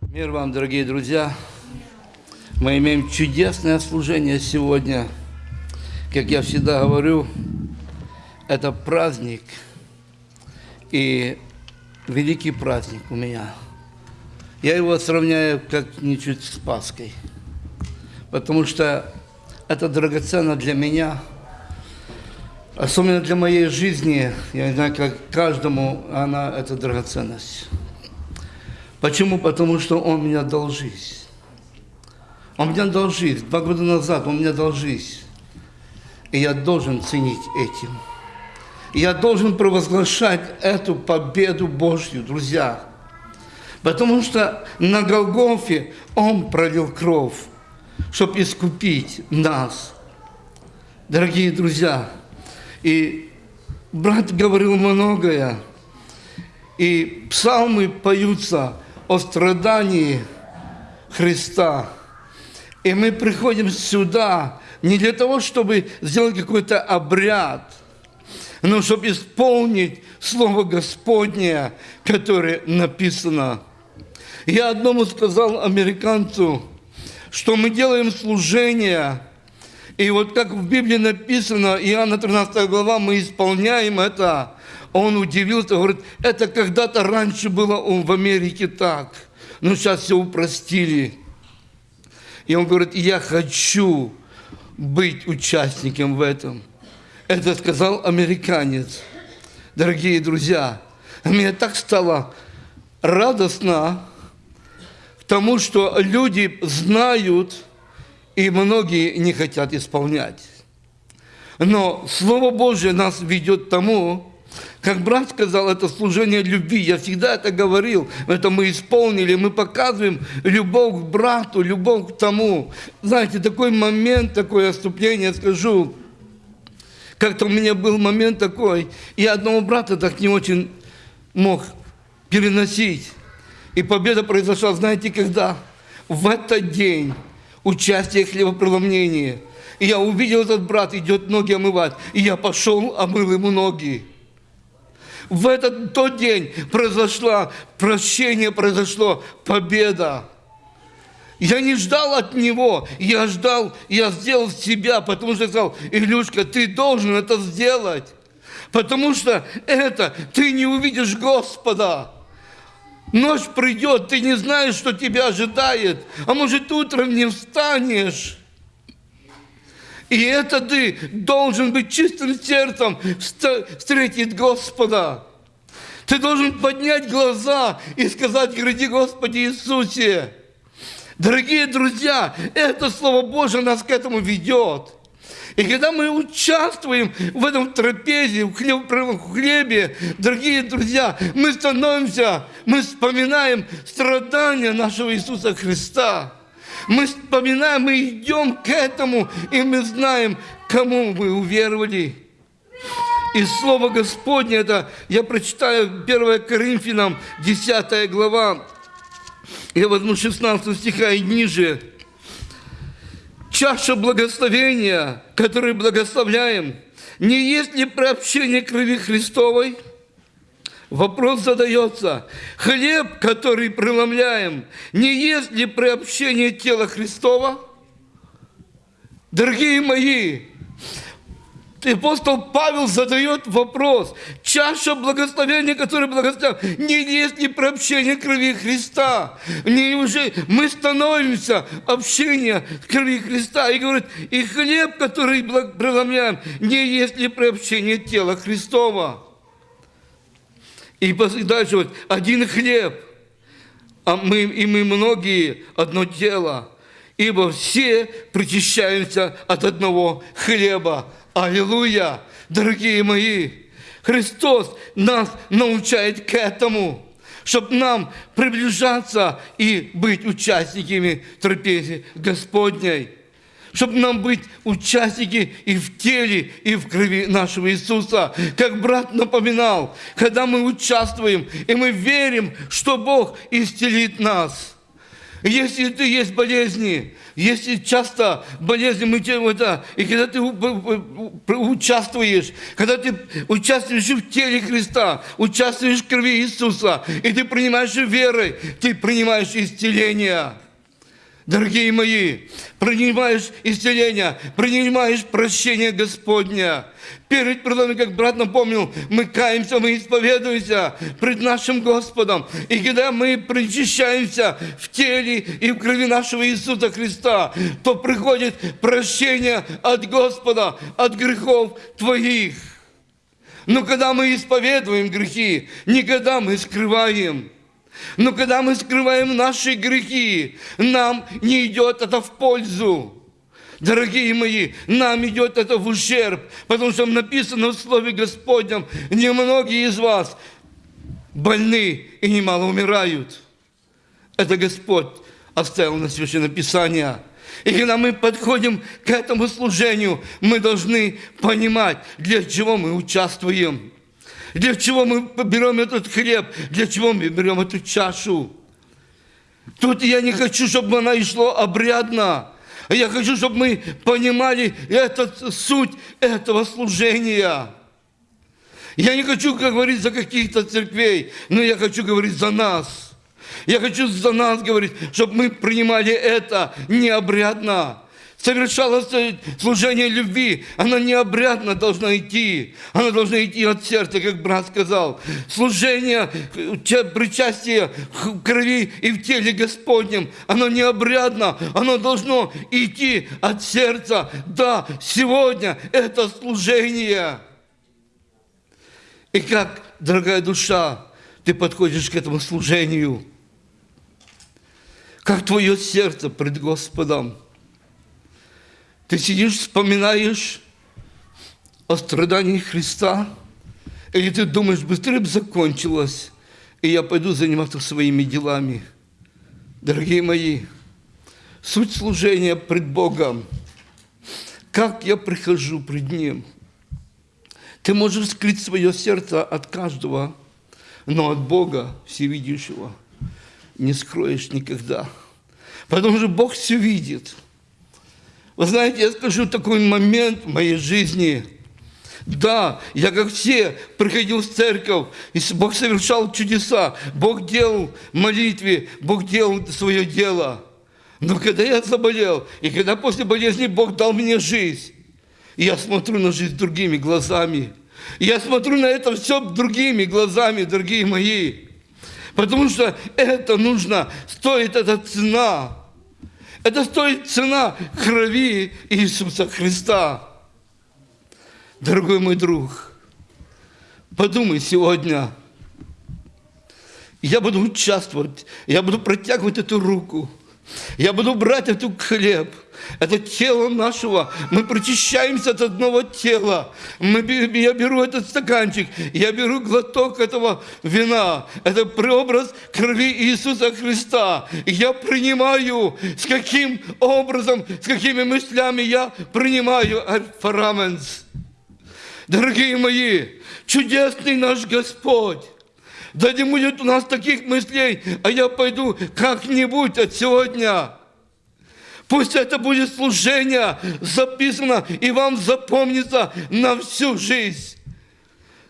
Мир вам, дорогие друзья! Мы имеем чудесное служение сегодня. Как я всегда говорю, это праздник и великий праздник у меня. Я его сравняю как ничуть с Пасхой, потому что это драгоценно для меня, особенно для моей жизни. Я знаю, как каждому она это драгоценность. Почему? Потому что он меня дал жизнь. Он мне дал жизнь. Два года назад он мне дал жизнь. И я должен ценить этим. И я должен провозглашать эту победу Божью, друзья. Потому что на Голгофе Он пролил кровь, чтобы искупить нас. Дорогие друзья, и брат говорил многое, и псалмы поются о страдании Христа. И мы приходим сюда не для того, чтобы сделать какой-то обряд, но чтобы исполнить Слово Господне, которое написано. Я одному сказал американцу, что мы делаем служение, и вот как в Библии написано, Иоанна 13 глава, мы исполняем это. Он удивился, говорит, это когда-то раньше было в Америке так, но сейчас все упростили. И он говорит, я хочу быть участником в этом. Это сказал американец. Дорогие друзья, мне так стало радостно тому, что люди знают, и многие не хотят исполнять. Но Слово Божье нас ведет к тому, как брат сказал, это служение любви. Я всегда это говорил. Это мы исполнили. Мы показываем любовь к брату, любовь к тому. Знаете, такой момент, такое отступление скажу. Как-то у меня был момент такой. Я одного брата так не очень мог переносить. И победа произошла, знаете, когда? В этот день участие в хлебопреломлении. И я увидел, этот брат идет ноги омывать. И я пошел, омыл ему ноги. В этот тот день произошло прощение, произошло победа. Я не ждал от него, я ждал, я сделал себя, потому что я сказал, Илюшка, ты должен это сделать. Потому что это ты не увидишь Господа. Ночь придет, ты не знаешь, что тебя ожидает. А может, утром не встанешь. И это ты должен быть чистым сердцем встретить Господа. Ты должен поднять глаза и сказать, гради Господи Иисусе. Дорогие друзья, это Слово Божие нас к этому ведет. И когда мы участвуем в этом трапезе, в хлебе, дорогие друзья, мы становимся, мы вспоминаем страдания нашего Иисуса Христа. Мы вспоминаем, мы идем к этому, и мы знаем, кому мы уверовали. И Слово Господне, это я прочитаю 1 Коринфянам, 10 глава, я возьму 16 стиха и ниже. Чаша благословения, которую благословляем, не есть ли приобщение крови Христовой – Вопрос задается, хлеб, который преломляем, не есть ли приобщение тела Христова? Дорогие мои, апостол Павел задает вопрос, чаша благословения, которую благословляем, не есть ли приобщение крови Христа? Не уже мы становимся общение крови Христа и говорит, и хлеб, который преломляем, не есть ли приобщение тела Христова? И дальше вот, один хлеб, а мы, и мы многие одно тело, ибо все причащаемся от одного хлеба. Аллилуйя! Дорогие мои, Христос нас научает к этому, чтобы нам приближаться и быть участниками трапезы Господней чтобы нам быть участники и в теле, и в крови нашего Иисуса. Как брат напоминал, когда мы участвуем, и мы верим, что Бог исцелит нас. Если ты есть болезни, если часто болезни мы делаем это, и когда ты участвуешь, когда ты участвуешь в теле Христа, участвуешь в крови Иисуса, и ты принимаешь верой, ты принимаешь исцеление дорогие мои, принимаешь исцеление, принимаешь прощение Господня. Перед придом, как брат напомнил, мы каемся, мы исповедуемся пред нашим Господом. И когда мы причащаемся в теле и в крови нашего Иисуса Христа, то приходит прощение от Господа, от грехов твоих. Но когда мы исповедуем грехи, никогда мы скрываем – но когда мы скрываем наши грехи, нам не идет это в пользу. Дорогие мои, нам идет это в ущерб, потому что написано в Слове Господнем, немногие из вас больны и немало умирают. Это Господь оставил на Священное Писание. И когда мы подходим к этому служению, мы должны понимать, для чего мы участвуем. Для чего мы берем этот хлеб? Для чего мы берем эту чашу? Тут я не хочу, чтобы она и шло обрядно. Я хочу, чтобы мы понимали эту суть этого служения. Я не хочу говорить за каких-то церквей, но я хочу говорить за нас. Я хочу за нас говорить, чтобы мы принимали это необрядно совершалось служение любви, она необрядно должна идти. Она должна идти от сердца, как брат сказал. Служение, причастие в крови и в теле Господнем, оно необрядно, оно должно идти от сердца. Да, сегодня это служение. И как, дорогая душа, ты подходишь к этому служению? Как твое сердце пред Господом? Ты сидишь, вспоминаешь о страдании Христа, или ты думаешь, быстрее бы закончилось, и я пойду заниматься своими делами. Дорогие мои, суть служения пред Богом, как я прихожу пред Ним. Ты можешь скрыть свое сердце от каждого, но от Бога Всевидящего не скроешь никогда. Потому что Бог все видит – вы знаете, я скажу такой момент в моей жизни. Да, я как все приходил в церковь, и Бог совершал чудеса, Бог делал молитве, Бог делал свое дело. Но когда я заболел, и когда после болезни Бог дал мне жизнь, я смотрю на жизнь другими глазами. Я смотрю на это все другими глазами, дорогие мои. Потому что это нужно, стоит эта цена. Это стоит цена крови Иисуса Христа. Дорогой мой друг, подумай сегодня, я буду участвовать, я буду протягивать эту руку, я буду брать эту хлеб – это тело нашего. Мы прочищаемся от одного тела. Мы, я беру этот стаканчик, я беру глоток этого вина. Это преобраз крови Иисуса Христа. Я принимаю, с каким образом, с какими мыслями я принимаю альфараменс. Дорогие мои, чудесный наш Господь. Да не будет у нас таких мыслей, а я пойду как-нибудь от сегодня – Пусть это будет служение записано и вам запомнится на всю жизнь.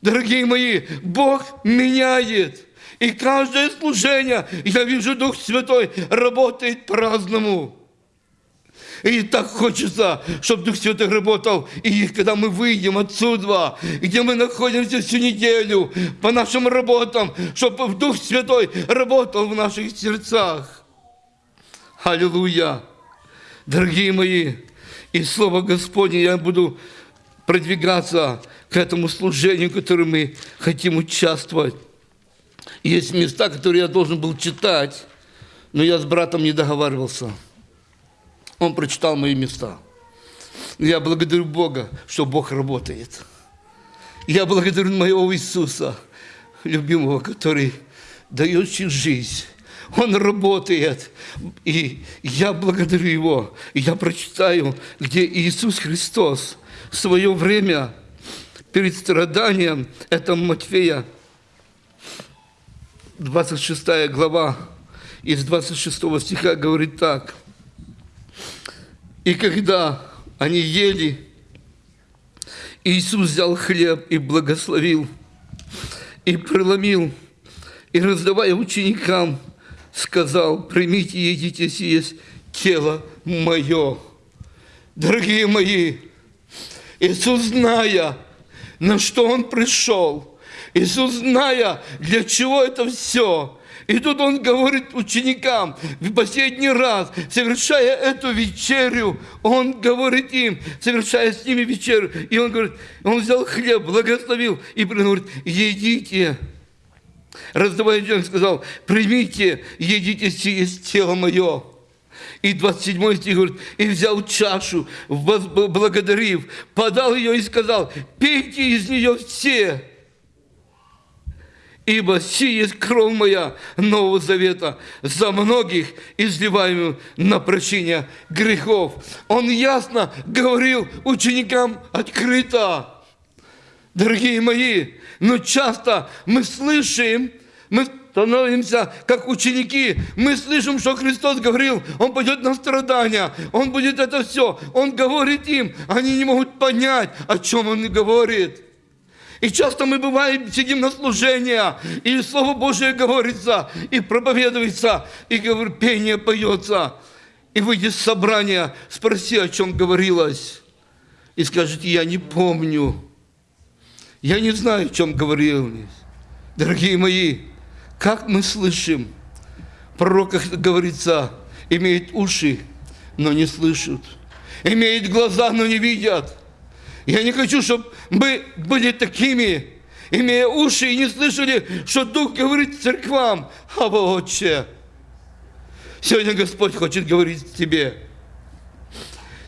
Дорогие мои, Бог меняет. И каждое служение, я вижу, Дух Святой работает по-разному. И так хочется, чтобы Дух Святой работал. И когда мы выйдем отсюда, где мы находимся всю неделю, по нашим работам, чтобы Дух Святой работал в наших сердцах. Аллилуйя! Дорогие мои, и Слово Господне я буду продвигаться к этому служению, в котором мы хотим участвовать. Есть места, которые я должен был читать, но я с братом не договаривался. Он прочитал мои места. Я благодарю Бога, что Бог работает. Я благодарю моего Иисуса, любимого, который дает жизнь он работает. И я благодарю Его. И я прочитаю, где Иисус Христос в свое время перед страданием, это Матфея, 26 глава, из 26 стиха говорит так. «И когда они ели, Иисус взял хлеб и благословил, и преломил, и раздавая ученикам, сказал, примите едите сие тело мое. Дорогие мои, Иисус, зная, на что Он пришел, Иисус, зная, для чего это все, и тут он говорит ученикам, в последний раз, совершая эту вечерю, он говорит им, совершая с ними вечерю, и он говорит, он взял хлеб, благословил, и говорит, едите. Раздавая денег, сказал, примите, едите сие тело мое. И 27 стих говорит, и взял чашу, благодарив, подал ее и сказал, пейте из нее все, Ибо си есть кровь моя Нового Завета за многих, изливаемую на прощение грехов. Он ясно говорил ученикам открыто. Дорогие мои, но часто мы слышим, мы становимся как ученики. Мы слышим, что Христос говорил, Он пойдет на страдания, Он будет это все. Он говорит им, они не могут понять, о чем Он говорит. И часто мы бываем, сидим на служении, и Слово Божие говорится, и проповедуется, и пение поется. И выйди с собрания, спроси, о чем говорилось. И скажете, я не помню. Я не знаю, о чем говорилось. Дорогие мои, как мы слышим, в пророках говорится, имеет уши, но не слышат, имеет глаза, но не видят. Я не хочу, чтобы мы были такими, имея уши и не слышали, что Дух говорит церквам, а Отче. Сегодня Господь хочет говорить тебе.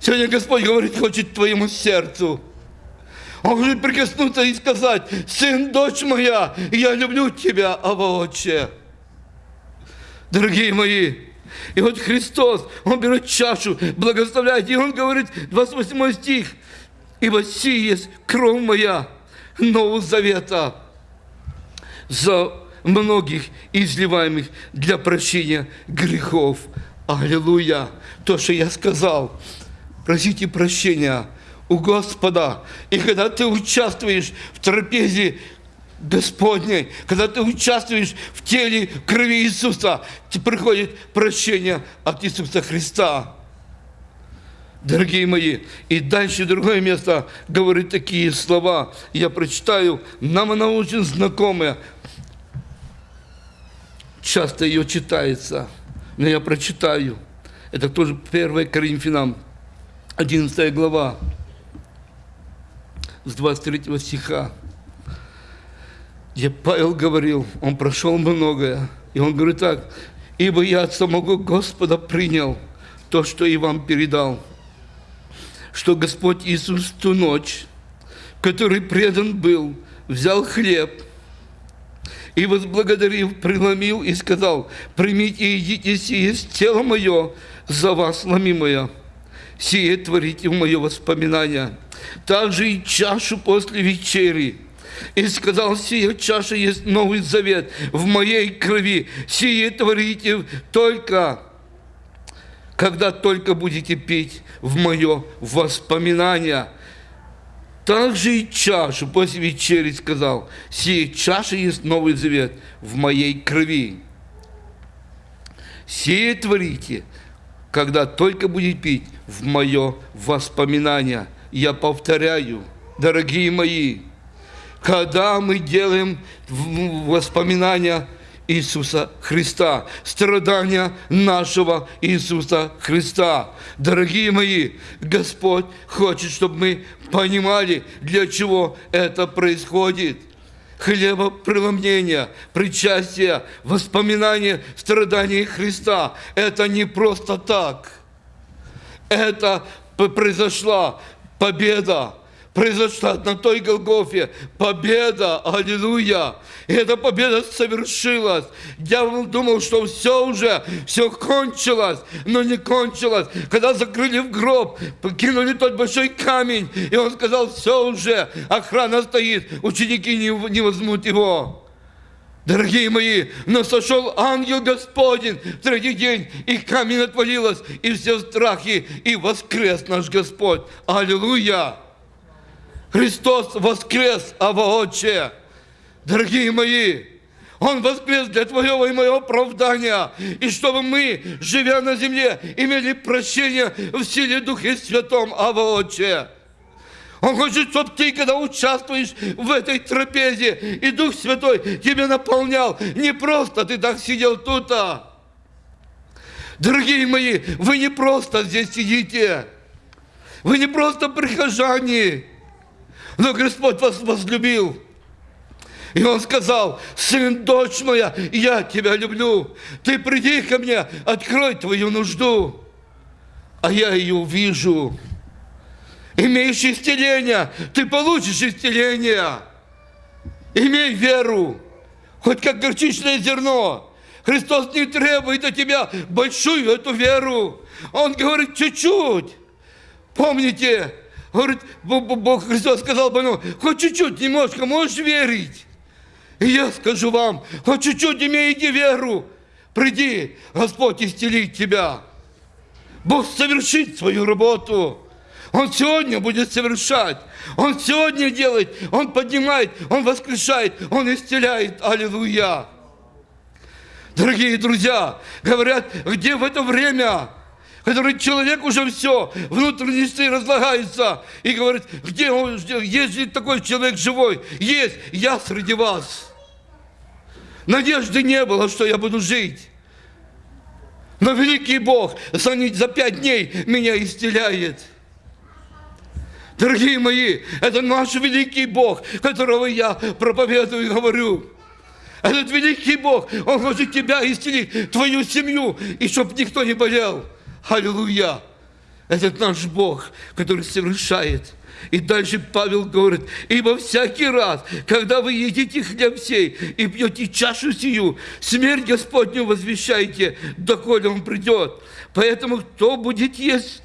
Сегодня Господь говорит, хочет твоему сердцу. Он хочет прикоснуться и сказать, сын, дочь моя, я люблю тебя, Ава Отче. Дорогие мои, и вот Христос, Он берет чашу, благословляет, и Он говорит, 28 стих, ибо си есть кровь моя Нового Завета за многих изливаемых для прощения грехов. Аллилуйя! То, что я сказал, просите прощения у Господа. И когда ты участвуешь в трапезе Господней, когда ты участвуешь в теле крови Иисуса, приходит прощение от Иисуса Христа дорогие мои. И дальше другое место говорит такие слова. Я прочитаю, нам она очень знакомая. Часто ее читается, но я прочитаю. Это тоже 1 Коринфянам, 11 глава, с 23 стиха, где Павел говорил, он прошел многое, и он говорит так, «Ибо я от самого Господа принял то, что и вам передал» что Господь Иисус ту ночь, который предан был, взял хлеб и, возблагодарив, преломил и сказал, «Примите и едите сие тело мое, за вас ломимое, сие творите в мое воспоминание». Также и чашу после вечери, и сказал, сия чаша есть Новый Завет в моей крови, сие творите только когда только будете пить в мое воспоминание. Также и чашу после вечери сказал, сие чаша есть Новый Завет в моей крови. Сие творите, когда только будете пить в мое воспоминание. Я повторяю, дорогие мои, когда мы делаем воспоминания Иисуса Христа, страдания нашего Иисуса Христа. Дорогие мои, Господь хочет, чтобы мы понимали, для чего это происходит. Хлебопреломление, причастие, воспоминание страданий Христа – это не просто так. Это произошла победа произошла на той Голгофе победа, аллилуйя. И эта победа совершилась. Дьявол думал, что все уже, все кончилось, но не кончилось. Когда закрыли в гроб, кинули тот большой камень, и он сказал, все уже, охрана стоит, ученики не, не возьмут его. Дорогие мои, но сошел ангел Господень в третий день, и камень отвалилось, и все в страхе, и воскрес наш Господь. Аллилуйя! Христос воскрес, а вооче. Дорогие мои, Он воскрес для твоего и моего оправдания. И чтобы мы, живя на земле, имели прощение в силе Духе Святом, а вооче. Он хочет, чтобы ты, когда участвуешь в этой трапезе, и Дух Святой тебя наполнял, не просто ты так сидел тут, а. Дорогие мои, вы не просто здесь сидите, вы не просто прихожане, но Господь вас возлюбил. И он сказал, сын, дочь моя, я тебя люблю. Ты приди ко мне, открой твою нужду, а я ее увижу имеешь исцеление, ты получишь исцеление. Имей веру, хоть как горчичное зерно. Христос не требует от тебя большую эту веру. Он говорит чуть-чуть. Помните, говорит, Бог Христос сказал бы, ну, хоть чуть-чуть, немножко, можешь верить. И я скажу вам, хоть чуть-чуть имейте веру. Приди, Господь исцелит тебя. Бог совершит свою работу. Он сегодня будет совершать. Он сегодня делает. Он поднимает, Он воскрешает, Он исцеляет. Аллилуйя. Дорогие друзья, говорят, где в это время, который человек уже все, внутренности разлагается, и говорит, где он, есть ли такой человек живой? Есть, я среди вас. Надежды не было, что я буду жить. Но великий Бог за, за пять дней меня исцеляет. Дорогие мои, это наш великий Бог, которого я проповедую и говорю. Этот великий Бог, Он хочет тебя исцелить, твою семью, и чтобы никто не болел. Аллилуйя! Этот наш Бог, который совершает. И дальше Павел говорит, ибо всякий раз, когда вы едите хлеб сей и пьете чашу сию, смерть Господню возвещайте, доколе Он придет. Поэтому кто будет есть,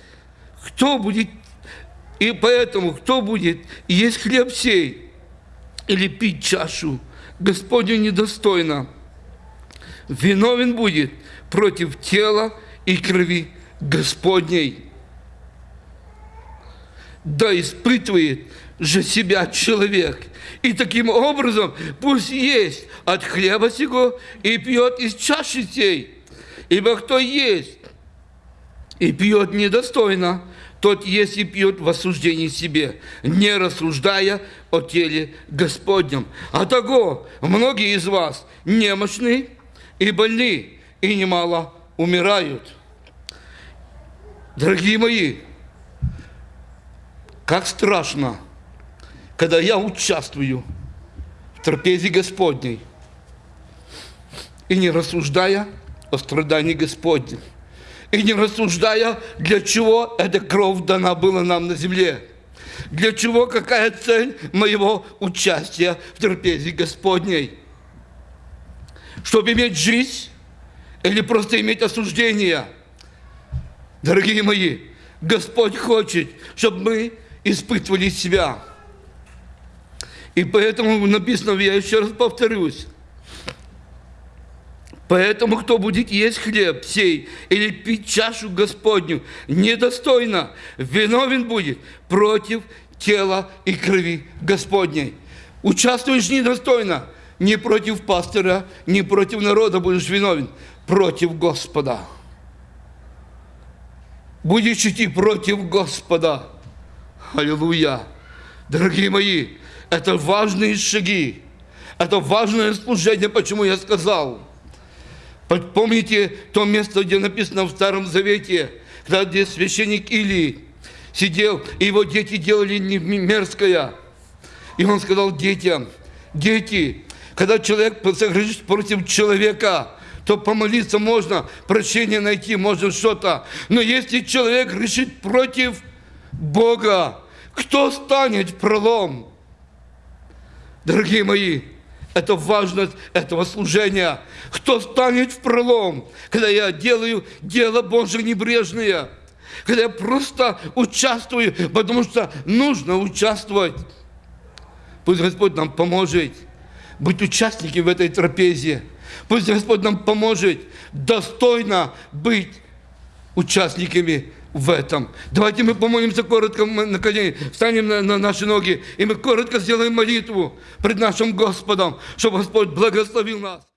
кто будет и поэтому, кто будет есть хлеб сей или пить чашу, Господню недостойно, виновен будет против тела и крови Господней. Да испытывает же себя человек. И таким образом пусть есть от хлеба сего и пьет из чаши сей. Ибо кто есть и пьет недостойно, тот есть и пьет в осуждении себе, не рассуждая о теле Господнем. А того многие из вас немощны и больны, и немало умирают. Дорогие мои, как страшно, когда я участвую в трапезе Господней и не рассуждая о страдании Господнем и не рассуждая, для чего эта кровь дана была нам на земле. Для чего, какая цель моего участия в трапезе Господней? Чтобы иметь жизнь или просто иметь осуждение? Дорогие мои, Господь хочет, чтобы мы испытывали себя. И поэтому написано, я еще раз повторюсь, Поэтому, кто будет есть хлеб сей или пить чашу Господню недостойно, виновен будет против тела и крови Господней. Участвуешь недостойно, не против пастора, не против народа будешь виновен, против Господа. Будешь идти против Господа. Аллилуйя. Дорогие мои, это важные шаги. Это важное служение, почему я сказал – Помните то место, где написано в Старом Завете, где священник Илии сидел, и его дети делали мерзкое. И он сказал детям, дети, когда человек согрешит против человека, то помолиться можно, прощение найти, можно что-то. Но если человек решит против Бога, кто станет пролом? Дорогие мои, это важность этого служения. Кто станет в пролом, когда я делаю дело Божье небрежное, когда я просто участвую, потому что нужно участвовать. Пусть Господь нам поможет. быть участниками в этой трапезе. Пусть Господь нам поможет достойно быть участниками в этом. Давайте мы помолимся коротко мы на колени, встанем на, на наши ноги, и мы коротко сделаем молитву пред нашим Господом, чтобы Господь благословил нас.